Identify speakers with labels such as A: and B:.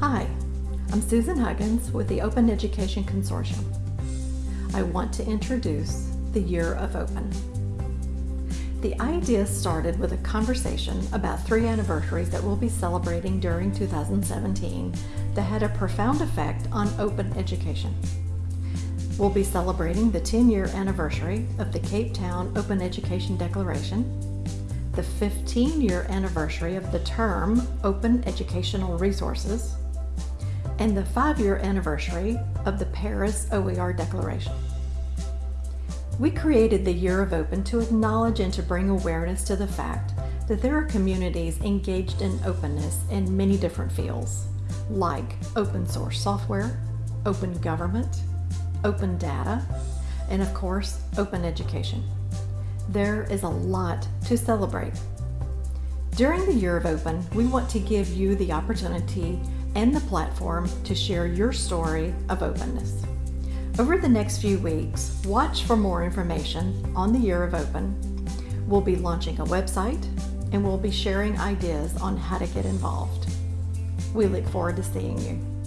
A: Hi, I'm Susan Huggins with the Open Education Consortium. I want to introduce the Year of Open. The idea started with a conversation about three anniversaries that we'll be celebrating during 2017 that had a profound effect on open education. We'll be celebrating the 10-year anniversary of the Cape Town Open Education Declaration, the 15-year anniversary of the term Open Educational Resources, and the five-year anniversary of the Paris OER Declaration. We created the Year of Open to acknowledge and to bring awareness to the fact that there are communities engaged in openness in many different fields, like open source software, open government, open data, and of course, open education. There is a lot to celebrate. During the Year of Open, we want to give you the opportunity and the platform to share your story of openness. Over the next few weeks, watch for more information on the Year of Open. We'll be launching a website and we'll be sharing ideas on how to get involved. We look forward to seeing you.